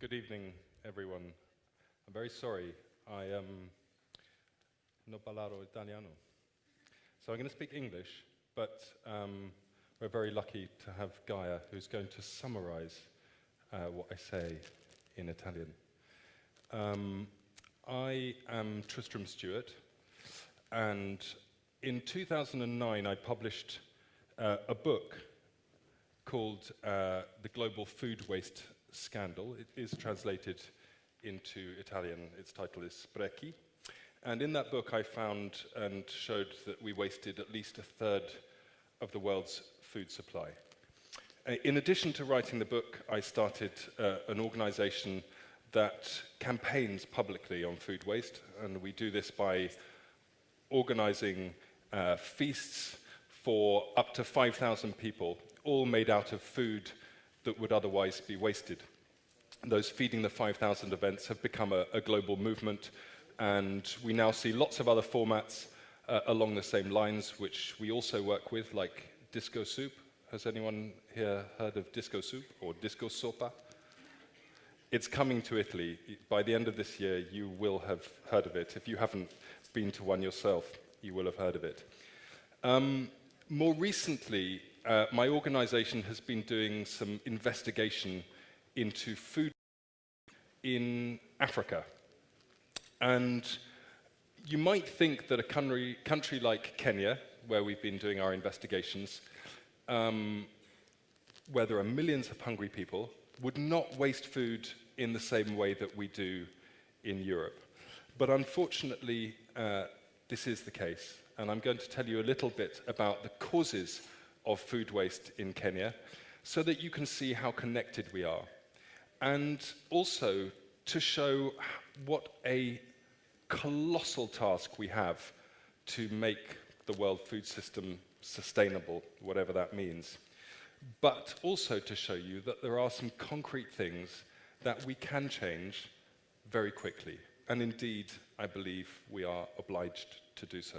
Good evening, everyone. I'm very sorry. I am no parlo italiano. So I'm going to speak English, but um, we're very lucky to have Gaia, who's going to summarize uh, what I say in Italian. Um, I am Tristram Stuart, and in 2009 I published uh, a book called uh, The Global Food Waste Scandal. It is translated into Italian. Its title is Sprechi. And in that book I found and showed that we wasted at least a third of the world's food supply. Uh, in addition to writing the book, I started uh, an organization that campaigns publicly on food waste, and we do this by organizing uh, feasts for up to 5,000 people, all made out of food that would otherwise be wasted. Those Feeding the 5,000 events have become a, a, global movement, and we now see lots of other formats uh, along the same lines, which we also work with, like Disco Soup. Has anyone here heard of Disco Soup or Disco Sopa? It's coming to Italy. By the end of this year, you will have heard of it. If you haven't been to one yourself, you will have heard of it. Um, more recently, uh, my organization has been doing some investigation into food in Africa. And you might think that a country, country like Kenya, where we've been doing our investigations, um, where there are millions of hungry people, would not waste food in the same way that we do in Europe. But unfortunately, uh, this is the case. And I'm going to tell you a little bit about the causes of food waste in Kenya so that you can see how connected we are. And also to show what a colossal task we have to make the world food system sustainable, whatever that means but also to show you that there are some concrete things that we can change very quickly. And indeed, I believe we are obliged to do so.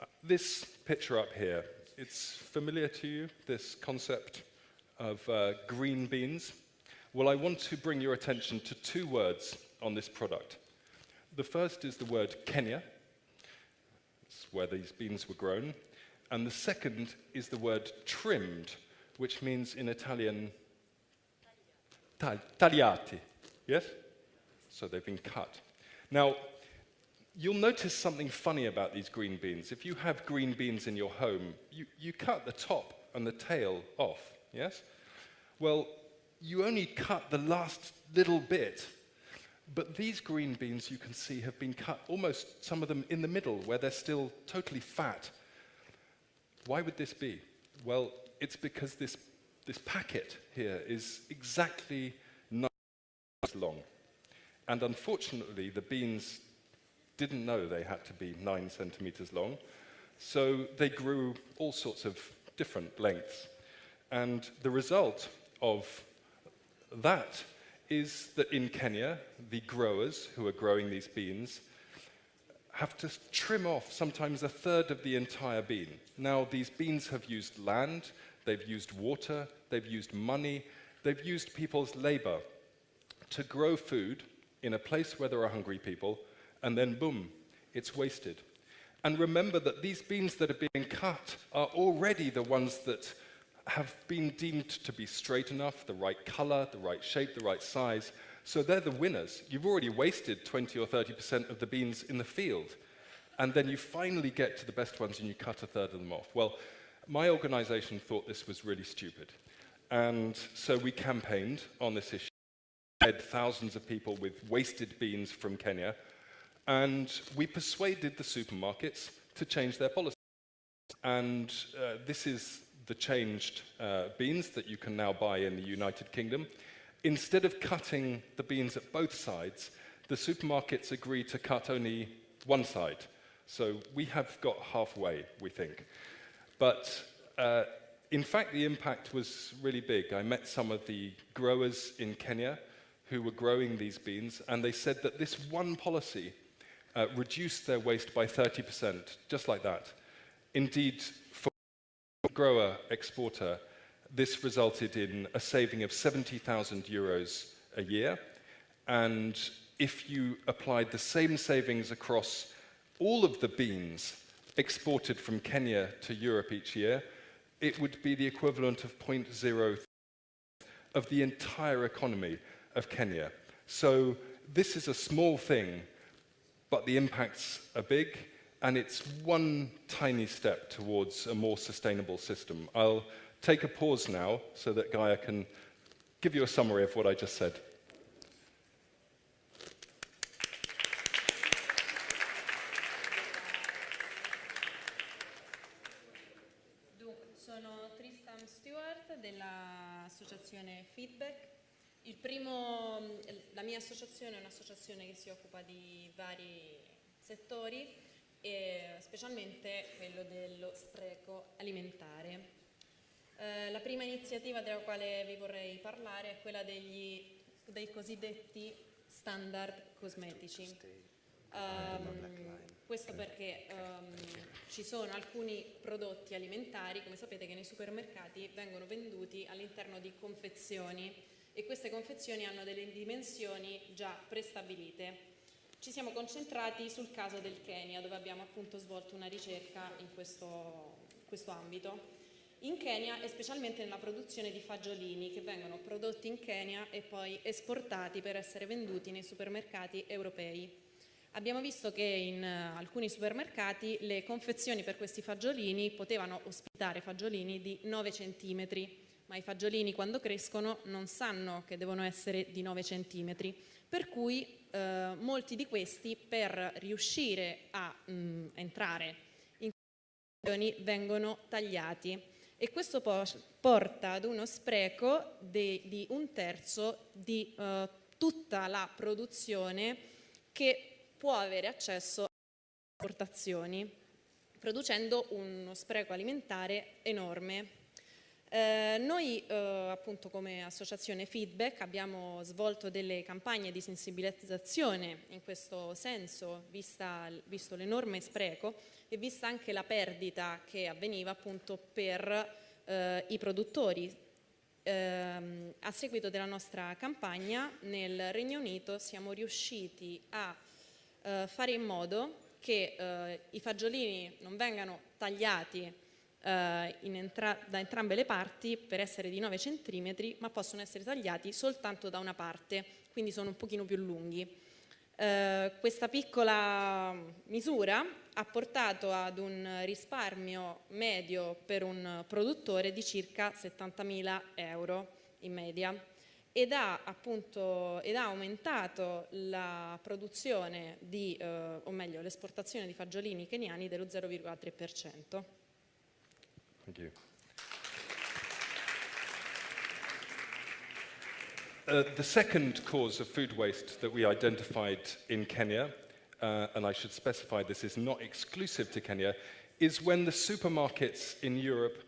Uh, this picture up here, it's familiar to you, this concept of uh, green beans? Well, I want to bring your attention to two words on this product. The first is the word Kenya. It's where these beans were grown. And the second is the word trimmed, which means in Italian, tagliati. Yes? So they've been cut. Now, you'll notice something funny about these green beans. If you have green beans in your home, you, you cut the top and the tail off, yes? Well, you only cut the last little bit. But these green beans, you can see, have been cut almost, some of them in the middle, where they're still totally fat why would this be? Well, it's because this, this packet here is exactly nine long. And unfortunately, the beans didn't know they had to be nine centimeters long, so they grew all sorts of different lengths. And the result of that is that in Kenya, the growers who are growing these beans have to trim off sometimes a third of the entire bean. Now, these beans have used land, they've used water, they've used money, they've used people's labor to grow food in a place where there are hungry people, and then boom, it's wasted. And remember that these beans that are being cut are already the ones that have been deemed to be straight enough, the right color, the right shape, the right size, so they're the winners. You've already wasted 20 or 30% of the beans in the field. And then you finally get to the best ones and you cut a third of them off. Well, my organization thought this was really stupid. And so we campaigned on this issue. Fed thousands of people with wasted beans from Kenya. And we persuaded the supermarkets to change their policy. And uh, this is the changed uh, beans that you can now buy in the United Kingdom. Instead of cutting the beans at both sides, the supermarkets agreed to cut only one side. So we have got halfway, we think. But uh, in fact, the impact was really big. I met some of the growers in Kenya who were growing these beans, and they said that this one policy uh, reduced their waste by 30%, just like that. Indeed, for grower exporter, this resulted in a saving of 70,000 euros a year. And if you applied the same savings across all of the beans exported from Kenya to Europe each year, it would be the equivalent of 0.0 of the entire economy of Kenya. So this is a small thing, but the impacts are big, and it's one tiny step towards a more sustainable system. I'll take a pause now so that Gaia can give you a summary of what I just said. sono Tristan Stuart dell'associazione Feedback. Primo, la mia associazione è un'associazione che si occupa di vari settori, e specialmente quello dello spreco alimentare. Eh, la prima iniziativa della quale vi vorrei parlare è quella degli, dei cosiddetti standard cosmetici. Um, questo perché um, ci sono alcuni prodotti alimentari, come sapete, che nei supermercati vengono venduti all'interno di confezioni e queste confezioni hanno delle dimensioni già prestabilite. Ci siamo concentrati sul caso del Kenya, dove abbiamo appunto svolto una ricerca in questo, questo ambito. In Kenya e specialmente nella produzione di fagiolini che vengono prodotti in Kenya e poi esportati per essere venduti nei supermercati europei. Abbiamo visto che in uh, alcuni supermercati le confezioni per questi fagiolini potevano ospitare fagiolini di 9 cm, ma i fagiolini quando crescono non sanno che devono essere di 9 cm, per cui eh, molti di questi per riuscire a mh, mm, entrare in condizioni vengono tagliati e questo porta ad uno spreco di un terzo di eh, tutta la produzione che può avere accesso alle esportazioni, producendo uno spreco alimentare enorme. Eh, noi eh, appunto come associazione Feedback abbiamo svolto delle campagne di sensibilizzazione in questo senso, vista, visto l'enorme spreco e vista anche la perdita che avveniva appunto per eh, i produttori. Ehm, a seguito della nostra campagna nel Regno Unito siamo riusciti a eh, fare in modo che eh, i fagiolini non vengano tagliati entra da entrambe le parti per essere di 9 cm, ma possono essere tagliati soltanto da una parte, quindi sono un pochino più lunghi. Eh, questa piccola misura ha portato ad un risparmio medio per un produttore di circa 70.000 euro in media ed ha, appunto, ed ha aumentato la produzione di, eh, o meglio l'esportazione di fagiolini keniani dello 0,3%. Thank you. Uh, the second cause of food waste that we identified in Kenya, uh, and I should specify this is not exclusive to Kenya, is when the supermarkets in Europe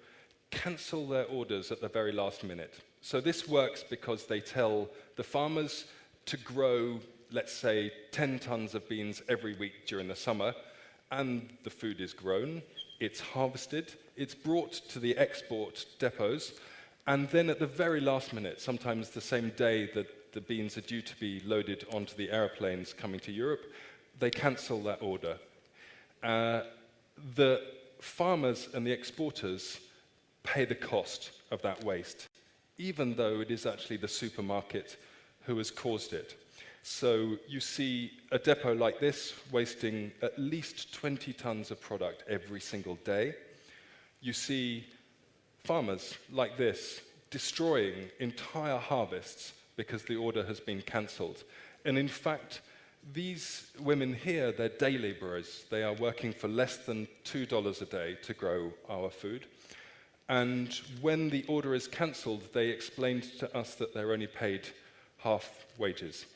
cancel their orders at the very last minute. So this works because they tell the farmers to grow, let's say, 10 tons of beans every week during the summer, and the food is grown, it's harvested, it's brought to the export depots, and then at the very last minute, sometimes the same day that the beans are due to be loaded onto the aeroplanes coming to Europe, they cancel that order. Uh, the farmers and the exporters pay the cost of that waste, even though it is actually the supermarket who has caused it. So you see a depot like this wasting at least 20 tons of product every single day. You see farmers like this destroying entire harvests because the order has been cancelled. And in fact, these women here, they're day laborers. They are working for less than $2 a day to grow our food. And when the order is cancelled, they explained to us that they're only paid half wages.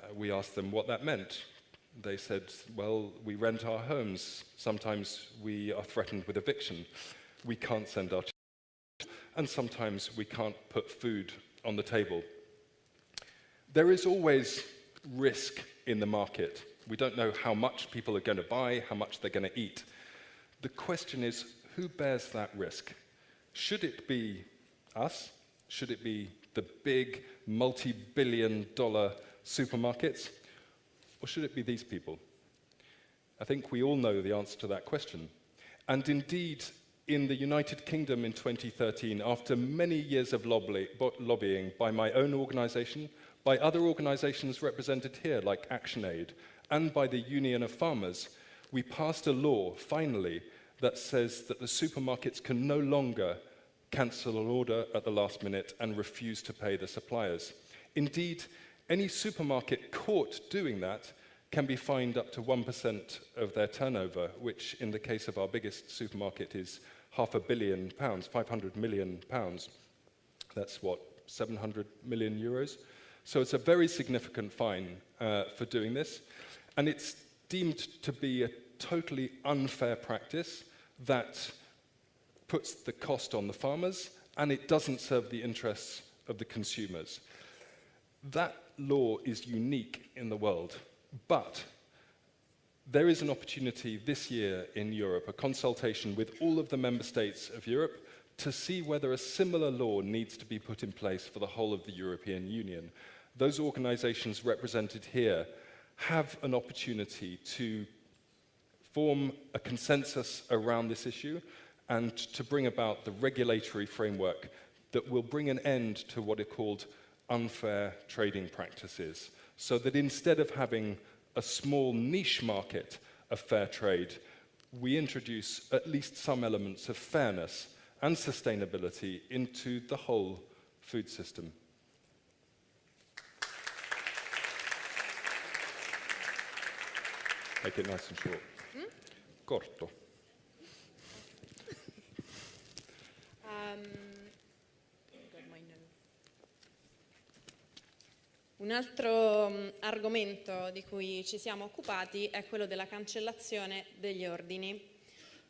Uh, we asked them what that meant. They said, well, we rent our homes. Sometimes we are threatened with eviction. We can't send our children. And sometimes we can't put food on the table. There is always risk in the market. We don't know how much people are going to buy, how much they're going to eat. The question is, who bears that risk? Should it be us? Should it be the big multi-billion dollar supermarkets? Or should it be these people? I think we all know the answer to that question. And indeed, in the United Kingdom in 2013, after many years of lobby, lobbying by my own organization, by other organizations represented here, like ActionAid, and by the Union of Farmers, we passed a law, finally, that says that the supermarkets can no longer cancel an order at the last minute and refuse to pay the suppliers. Indeed, any supermarket caught doing that can be fined up to 1% of their turnover, which in the case of our biggest supermarket is half a billion pounds, 500 million pounds. That's what, 700 million euros? So it's a very significant fine uh, for doing this. And it's deemed to be a totally unfair practice that puts the cost on the farmers and it doesn't serve the interests of the consumers. That law is unique in the world, but there is an opportunity this year in Europe, a consultation with all of the member states of Europe to see whether a similar law needs to be put in place for the whole of the European Union. Those organizations represented here have an opportunity to form a consensus around this issue and to bring about the regulatory framework that will bring an end to what are called unfair trading practices. So that instead of having a small niche market of fair trade, we introduce at least some elements of fairness and sustainability into the whole food system. Make it nice and short. Mm? Corto. Un altro um, argomento di cui ci siamo occupati è quello della cancellazione degli ordini.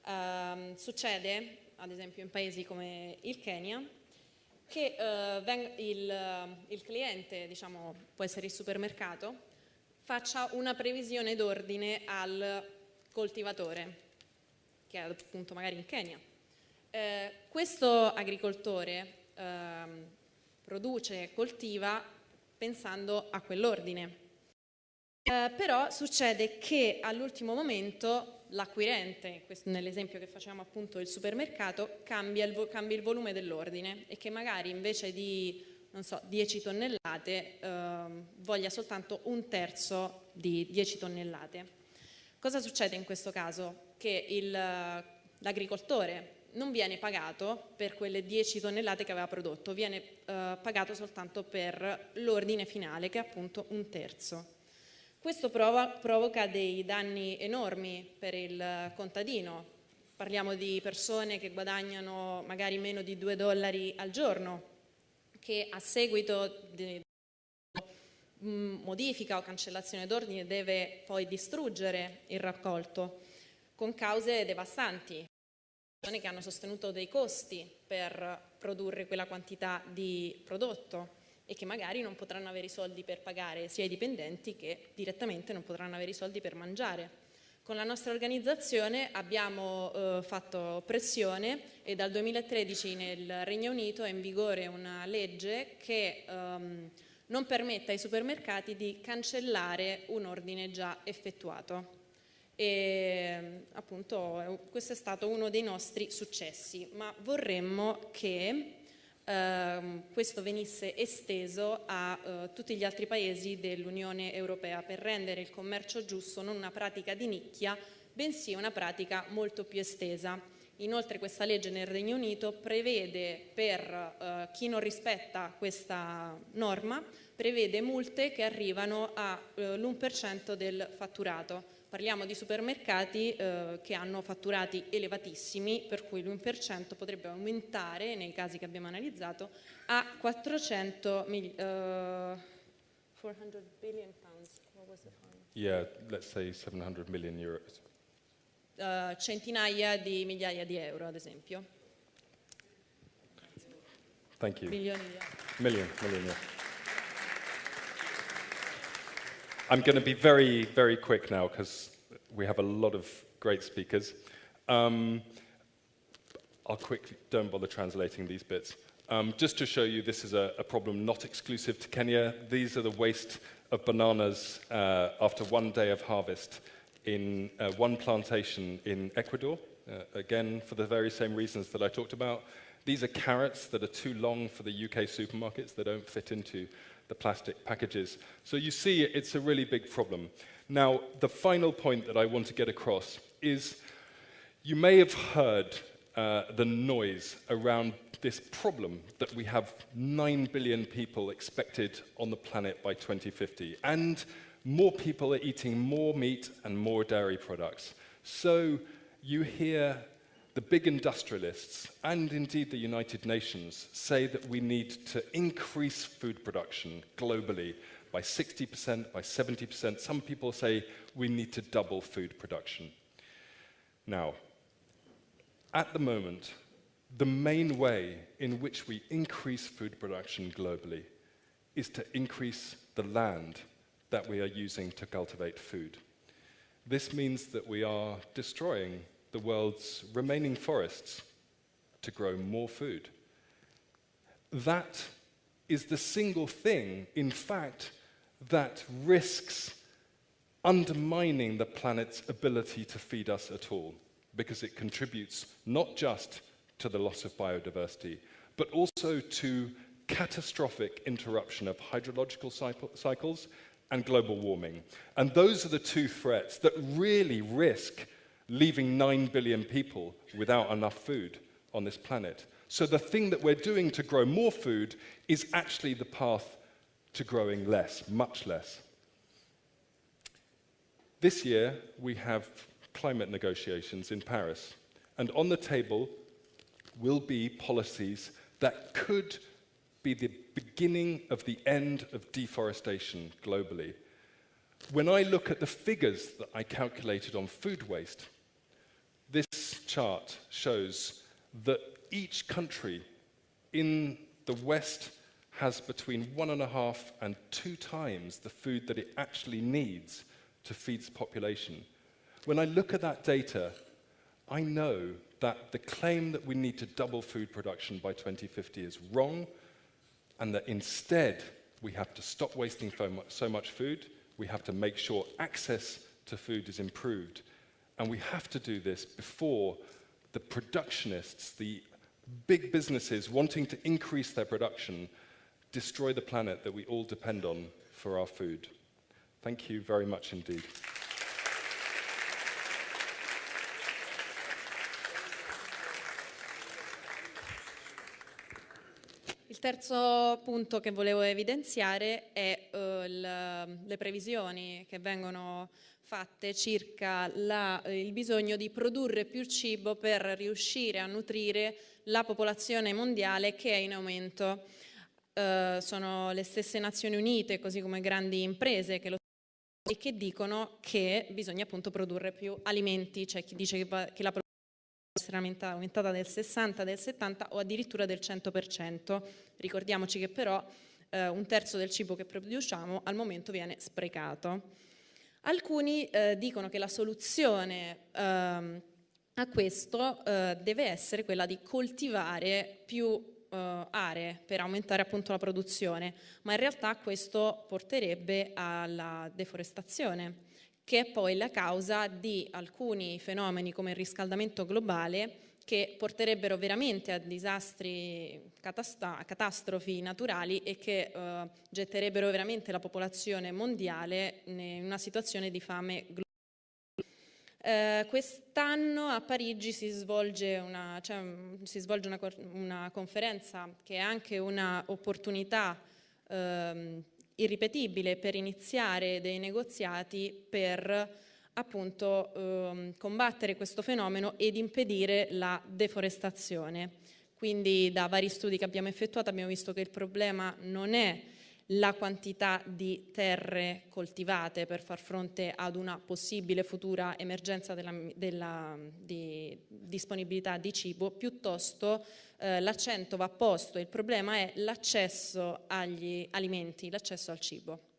Um, succede, ad esempio in paesi come il Kenya, che uh, il, il, cliente, diciamo, può essere il supermercato, faccia una previsione d'ordine al coltivatore, che è appunto magari in Kenya. Eh, questo agricoltore eh, produce coltiva pensando a quell'ordine. Eh, però succede che all'ultimo momento l'acquirente, nell'esempio che facciamo appunto il supermercato, cambia il, cambia il volume dell'ordine e che magari invece di non so, 10 tonnellate eh, voglia soltanto un terzo di 10 tonnellate. Cosa succede in questo caso? Che l'agricoltore non viene pagato per quelle 10 tonnellate che aveva prodotto, viene eh, pagato soltanto per l'ordine finale che è appunto un terzo. Questo prova, provoca dei danni enormi per il contadino, parliamo di persone che guadagnano magari meno di 2 dollari al giorno, che a seguito di modifica o cancellazione d'ordine deve poi distruggere il raccolto con cause devastanti che hanno sostenuto dei costi per produrre quella quantità di prodotto e che magari non potranno avere i soldi per pagare sia i dipendenti che direttamente non potranno avere i soldi per mangiare. Con la nostra organizzazione abbiamo eh, fatto pressione e dal 2013 nel Regno Unito è in vigore una legge che ehm, non permette ai supermercati di cancellare un ordine già effettuato e appunto questo è stato uno dei nostri successi, ma vorremmo che eh, questo venisse esteso a eh, tutti gli altri paesi dell'Unione Europea per rendere il commercio giusto non una pratica di nicchia, bensì una pratica molto più estesa. Inoltre questa legge nel Regno Unito prevede per eh, chi non rispetta questa norma, prevede multe che arrivano all'1% eh, del fatturato Parliamo di supermercati eh, che hanno fatturati elevatissimi, per cui l'1% potrebbe aumentare, nei casi che abbiamo analizzato, a 400 mil, uh, 400 billion pounds. What was the fund? Yeah, let's say 700 million euros. Uh, centinaia di migliaia di euro, ad esempio. Thank you. Milioni di euro. Million, million, yeah. I'm going to be very, very quick now because we have a lot of great speakers. Um, I'll quickly, don't bother translating these bits. Um, just to show you, this is a, a, problem not exclusive to Kenya. These are the waste of bananas uh, after one day of harvest in uh, one plantation in Ecuador. Uh, again, for the very same reasons that I talked about. These are carrots that are too long for the UK supermarkets. They don't fit into the plastic packages. So you see, it's a really big problem. Now, the final point that I want to get across is you may have heard uh, the noise around this problem that we have 9 billion people expected on the planet by 2050, and more people are eating more meat and more dairy products. So you hear the big industrialists and indeed the United Nations say that we need to increase food production globally by 60%, by 70%. Some people say we need to double food production. Now, at the moment, the main way in which we increase food production globally is to increase the land that we are using to cultivate food. This means that we are destroying the world's remaining forests to grow more food. That is the single thing, in fact, that risks undermining the planet's ability to feed us at all, because it contributes not just to the loss of biodiversity, but also to catastrophic interruption of hydrological cycles and global warming. And those are the two threats that really risk leaving 9 billion people without enough food on this planet. So the thing that we're doing to grow more food is actually the path to growing less, much less. This year, we have climate negotiations in Paris. And on the table will be policies that could be the beginning of the end of deforestation globally. When I look at the figures that I calculated on food waste, this chart shows that each country in the West has between one and a half and two times the food that it actually needs to feed its population. When I look at that data, I know that the claim that we need to double food production by 2050 is wrong, and that instead we have to stop wasting so much food, we have to make sure access to food is improved, And we have to do this before the productionists, the big businesses wanting to increase their production, destroy the planet that we all depend on for our food. Thank you very much indeed. Terzo punto che volevo evidenziare è uh, le previsioni che vengono fatte circa la, il bisogno di produrre più cibo per riuscire a nutrire la popolazione mondiale che è in aumento. Uh, sono le stesse Nazioni Unite, così come grandi imprese che lo e che dicono che bisogna appunto produrre più alimenti, c'è chi dice che, che la essere aumentata del 60, del 70 o addirittura del 100%. Ricordiamoci che però eh, un terzo del cibo che produciamo al momento viene sprecato. Alcuni eh, dicono che la soluzione ehm, a questo eh, deve essere quella di coltivare più eh, aree per aumentare appunto la produzione, ma in realtà questo porterebbe alla deforestazione che è poi la causa di alcuni fenomeni come il riscaldamento globale che porterebbero veramente a disastri, a catastrofi naturali e che eh, getterebbero veramente la popolazione mondiale in una situazione di fame globale. Eh, Quest'anno a Parigi si svolge, una, cioè, si svolge una, una, conferenza che è anche un'opportunità ehm, irripetibile per iniziare dei negoziati per appunto ehm, combattere questo fenomeno ed impedire la deforestazione. Quindi da vari studi che abbiamo effettuato abbiamo visto che il problema non è la quantità di terre coltivate per far fronte ad una possibile futura emergenza della, della di disponibilità di cibo, piuttosto eh, l'accento va posto, il problema è l'accesso agli alimenti, l'accesso al cibo.